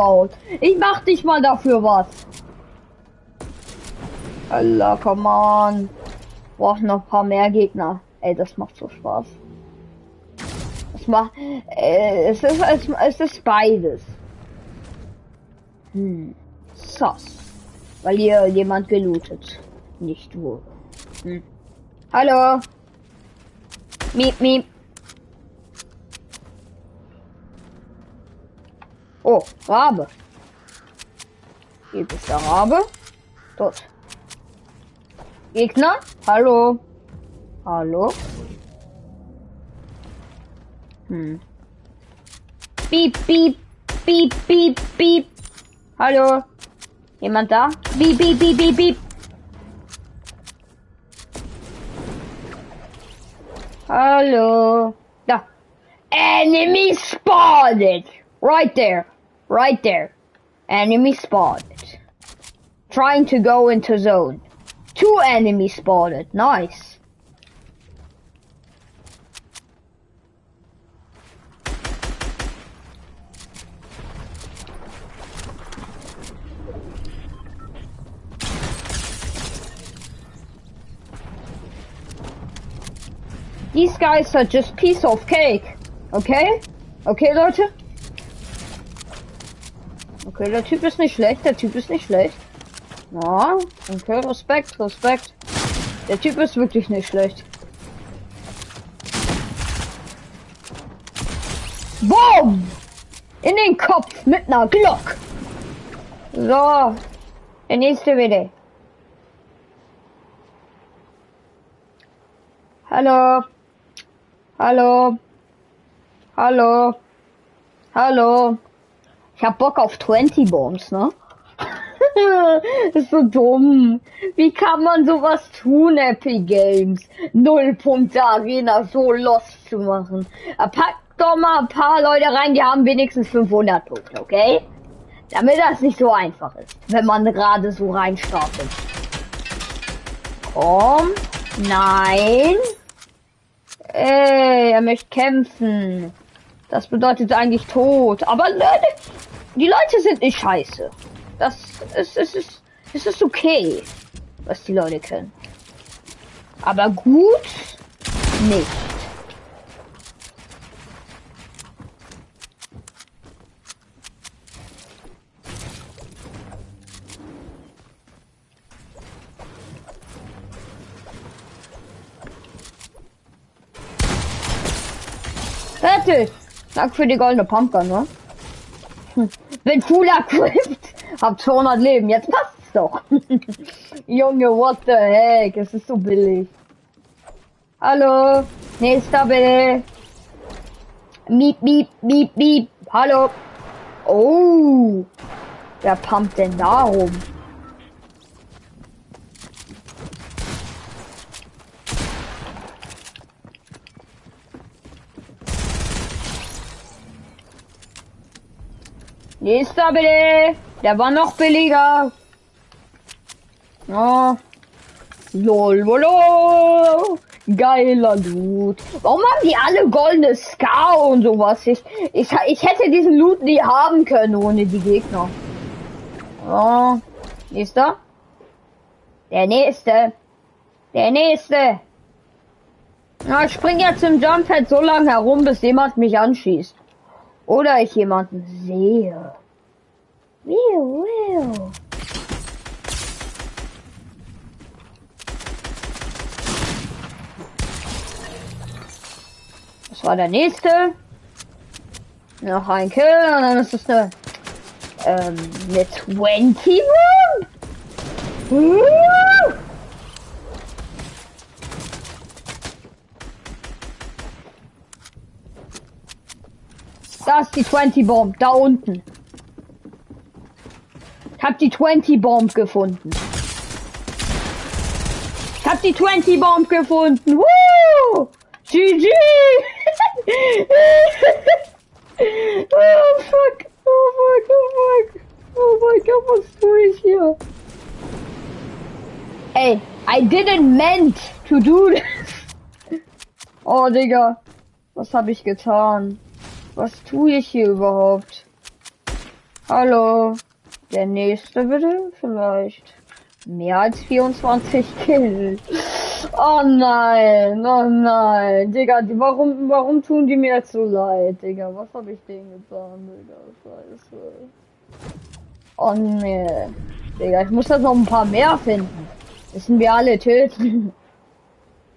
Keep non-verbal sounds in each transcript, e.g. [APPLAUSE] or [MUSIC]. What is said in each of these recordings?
baut. Ich mach dich mal dafür was. Allah, come on. Braucht noch ein paar mehr Gegner. Ey, das macht so Spaß. Es macht, äh, es ist, es, es ist beides. Hm. Sus. Weil hier jemand gelootet. Nicht wohl. Hm. Hallo. Miep, miep. Oh, Rabe. Hier ist der Rabe. Dort. Gegner? Hallo? Hallo? Hm. Piep, piep, piep, piep, piep. Hallo? Jemand da? Piep, piep, piep, piep, piep. Hallo? Da. Enemy spotted! Right there. Right there. Enemy spotted. Trying to go into zone. Two enemies spotted. Nice. These guys are just piece of cake. Okay? Okay, Leute? Okay, der Typ ist nicht schlecht, der Typ ist nicht schlecht. Ja, okay, Respekt, Respekt. Der Typ ist wirklich nicht schlecht. Boom! In den Kopf mit einer Glock. So, der nächste bitte. Hallo. Hallo. Hallo. Hallo. Ich hab Bock auf 20 Bombs, ne? [LAUGHS] ist so dumm. Wie kann man sowas tun, Epic Games? Null Punkte Arena so lost zu machen. Pack doch mal ein paar Leute rein, die haben wenigstens 500 Punkte, okay? Damit das nicht so einfach ist, wenn man gerade so reinstartet. Komm. Nein. Ey, er möchte kämpfen. Das bedeutet eigentlich tot. Aber Leute, die Leute sind nicht scheiße. Das ist, es ist, es ist okay, was die Leute können. Aber gut nicht. Fertig! Danke für die goldene Pumpgun, ne? Bin cool equipped. Hab 200 Leben, jetzt passt's doch. [LAUGHS] Junge, what the heck? Es ist so billig. Hallo, nächster bitte. Miep, miep, miep, miep. Hallo. Oh, wer pumpt denn da rum? Nächster bitte. Der war noch billiger. Oh. Lol, lol, Geiler Loot. Warum haben die alle goldene Ska und sowas? Ich, ich, ich hätte diesen Loot nie haben können ohne die Gegner. Oh. Nächster. Der nächste. Der nächste. Na, ich spring jetzt im Jumppad so lange herum, bis jemand mich anschießt. Oder ich jemanden sehe. Wiu, wiu. Das war der nächste. Noch ein Kill und dann ist es eine, ähm, eine 20 Room. Ist die 20 Bomb, da unten. Ich hab die 20 Bomb gefunden. Ich hab die 20 Bomb gefunden. Woo! GG! [LAUGHS] oh fuck! Oh fuck! Oh fuck! Oh mein Gott, was tue ich hier? Ey, I didn't meant to do this. [LAUGHS] Oh Digga, was habe ich getan? Was tue ich hier überhaupt? Hallo. Der nächste bitte? Vielleicht. Mehr als 24 Kills. Oh nein, oh nein. Digga, warum, warum tun die mir jetzt so leid, Digga? Was habe ich denen getan, Digga? Scheiße. Oh nee. Digga, ich muss das noch ein paar mehr finden. Müssen wir alle töten. [LAUGHS]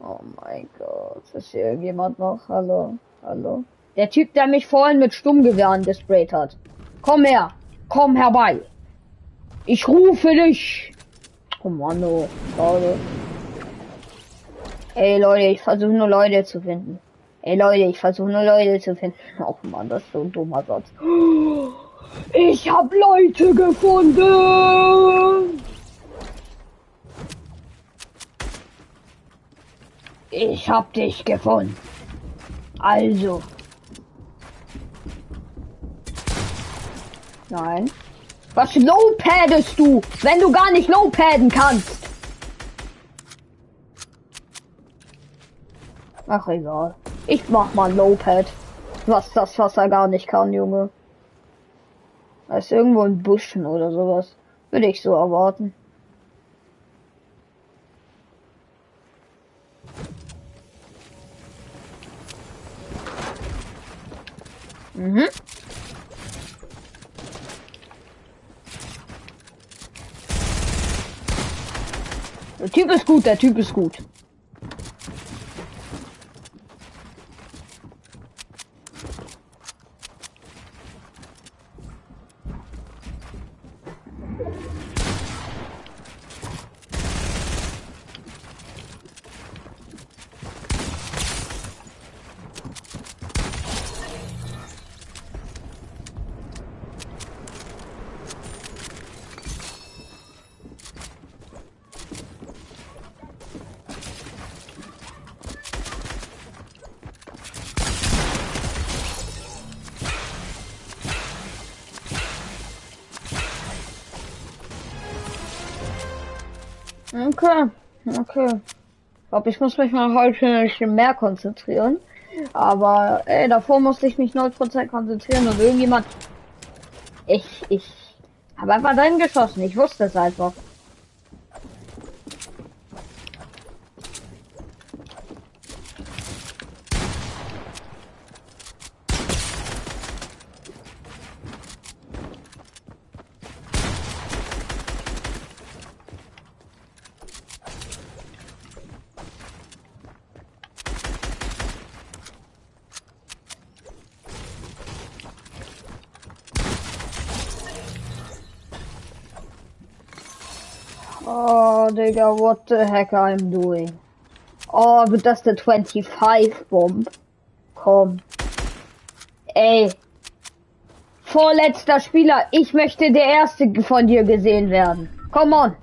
Oh mein Gott. Ist hier irgendjemand noch? Hallo? Hallo? Der Typ, der mich vorhin mit Stummgewehren gesprayt hat. Komm her. Komm herbei. Ich rufe dich. Kommando. Schade. Ey Leute, ich versuche nur Leute zu finden. Ey Leute, ich versuche nur Leute zu finden. [LAUGHS] Oh Mann, das ist so ein dummer Satz. Ich hab Leute gefunden. Ich hab dich gefunden. Also. Nein. Was low-paddest du, wenn du gar nicht low-padden kannst? Ach egal. Ich mach mal low-pad. Was das, was er gar nicht kann, Junge. Da ist irgendwo ein Buschen oder sowas. Würde ich so erwarten. Mhm. Der Typ ist gut, der Typ ist gut. Okay, okay. Ich glaube, ich muss mich mal heute ein bisschen mehr konzentrieren. Aber ey, davor musste ich mich 0% konzentrieren und irgendjemand. Ich, ich habe einfach dahin geschossen. Ich wusste es einfach. Oh, Digga, what the heck I'm doing? Oh, wird das der 25 Bomb? Komm. Ey. Vorletzter Spieler, ich möchte der erste von dir gesehen werden. Come on.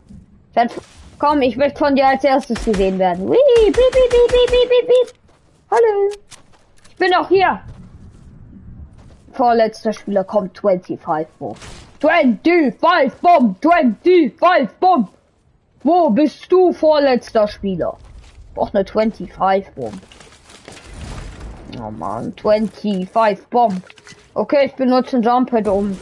Komm, ich möchte von dir als erstes gesehen werden. Wii, beep, beep, beep, beep, beep, beep. Hallo. Ich bin auch hier. Vorletzter Spieler kommt 25 Bomb. 25 Bomb, 25 Bomb. Wo bist du, vorletzter Spieler? Auch eine 25 Bomb. Oh man, 25 Bomb. Okay, ich benutze ein Jumppad, um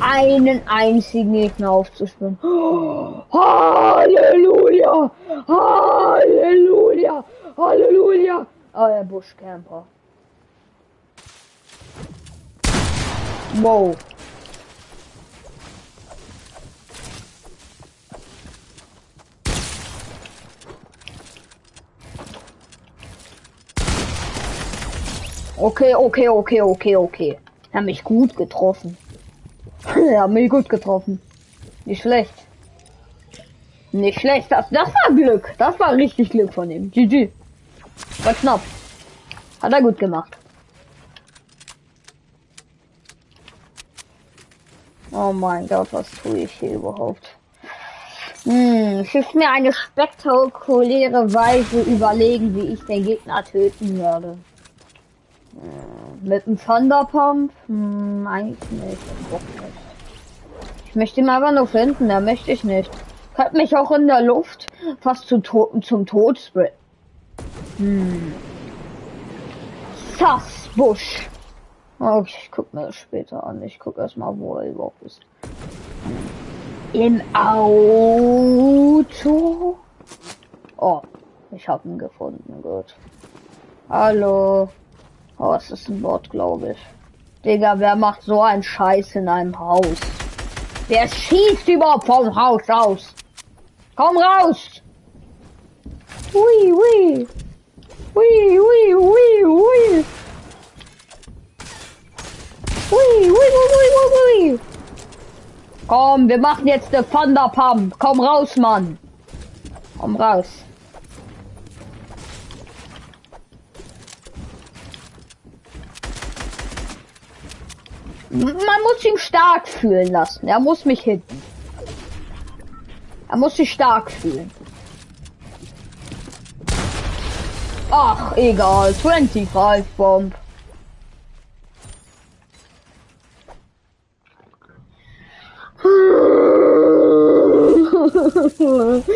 einen einzigen Gegner aufzuspüren. Oh, [GASPS] Halleluja! Halleluja! Halleluja! Ah, der Buschcamper. Wow. Okay, okay, okay, okay, okay. Er hat mich gut getroffen. er [LAUGHS] hat mich gut getroffen. Nicht schlecht. Nicht schlecht. Das, das war Glück. Das war richtig Glück von ihm. GG. War knapp. Hat er gut gemacht. Oh mein Gott, was tue ich hier überhaupt? Hm, es ist mir eine spektakuläre Weise überlegen, wie ich den Gegner töten werde. Mit dem Thunderpump? Hm, eigentlich nicht. Ich möchte ihn aber nur finden, da möchte ich nicht. Hat mich auch in der Luft fast zu to zum Tod spray. Hm. Sassbusch. Okay, ich guck mir das später an. Ich guck erstmal, wo er überhaupt ist. Im Auto. Oh, ich hab ihn gefunden. Gut. Hallo. Oh, es ist ein Bot, glaube ich. Digga, wer macht so einen Scheiß in einem Haus? Wer schießt überhaupt vom Haus aus? Komm raus! Hui. Hui, hui, hui, hui. Hui, hui, hui, hui, hui, hui. Komm, wir machen jetzt eine Thunderpump. Komm raus, Mann. Komm raus. Man muss ihn stark fühlen lassen. Er muss mich hitten. Er muss sich stark fühlen. Ach, egal. 25 Bomb. [LAUGHS]